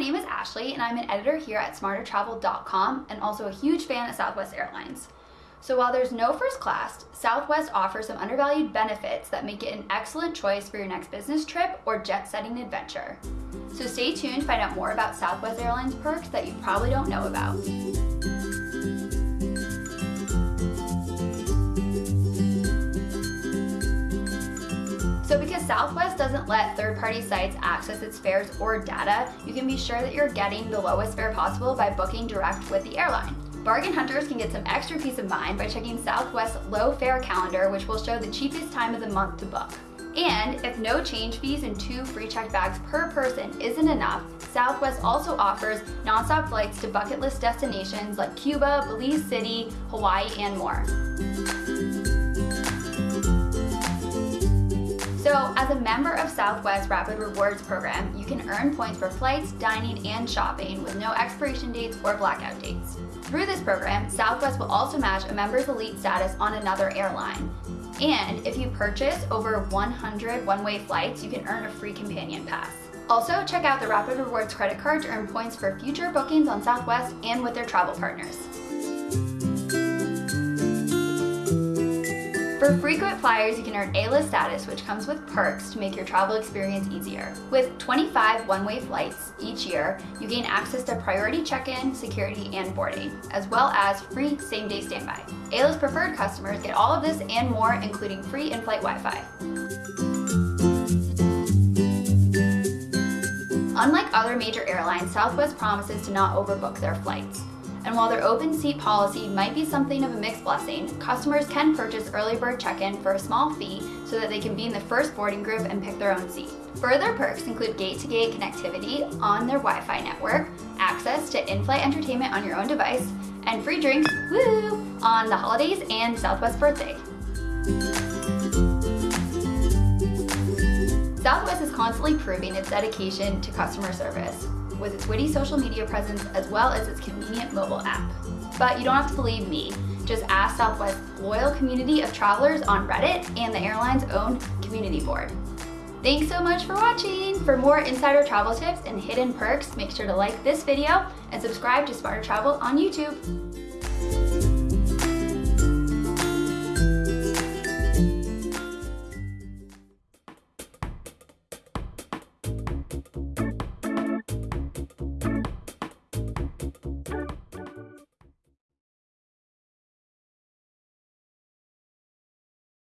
name is Ashley and I'm an editor here at smartertravel.com and also a huge fan of Southwest Airlines. So while there's no first class, Southwest offers some undervalued benefits that make it an excellent choice for your next business trip or jet-setting adventure. So stay tuned to find out more about Southwest Airlines perks that you probably don't know about. So because Southwest doesn't let third-party sites access its fares or data, you can be sure that you're getting the lowest fare possible by booking direct with the airline. Bargain hunters can get some extra peace of mind by checking Southwest's low fare calendar, which will show the cheapest time of the month to book. And if no change fees and two free checked bags per person isn't enough, Southwest also offers nonstop flights to bucket list destinations like Cuba, Belize City, Hawaii, and more. So as a member of Southwest Rapid Rewards program, you can earn points for flights, dining, and shopping with no expiration dates or blackout dates. Through this program, Southwest will also match a member's elite status on another airline. And if you purchase over 100 one-way flights, you can earn a free companion pass. Also, check out the Rapid Rewards credit card to earn points for future bookings on Southwest and with their travel partners. For frequent flyers, you can earn A-list status, which comes with perks to make your travel experience easier. With 25 one-way flights each year, you gain access to priority check-in, security, and boarding, as well as free same-day standby. A-list preferred customers get all of this and more, including free in-flight Wi-Fi. Unlike other major airlines, Southwest promises to not overbook their flights. And while their open seat policy might be something of a mixed blessing, customers can purchase early bird check-in for a small fee so that they can be in the first boarding group and pick their own seat. Further perks include gate-to-gate -gate connectivity on their Wi-Fi network, access to in-flight entertainment on your own device, and free drinks, woo, on the holidays and Southwest birthday. Southwest is constantly proving its dedication to customer service with its witty social media presence as well as its convenient mobile app. But you don't have to believe me. Just ask Southwest's loyal community of travelers on Reddit and the airline's own community board. Thanks so much for watching! For more insider travel tips and hidden perks, make sure to like this video and subscribe to Smarter Travel on YouTube.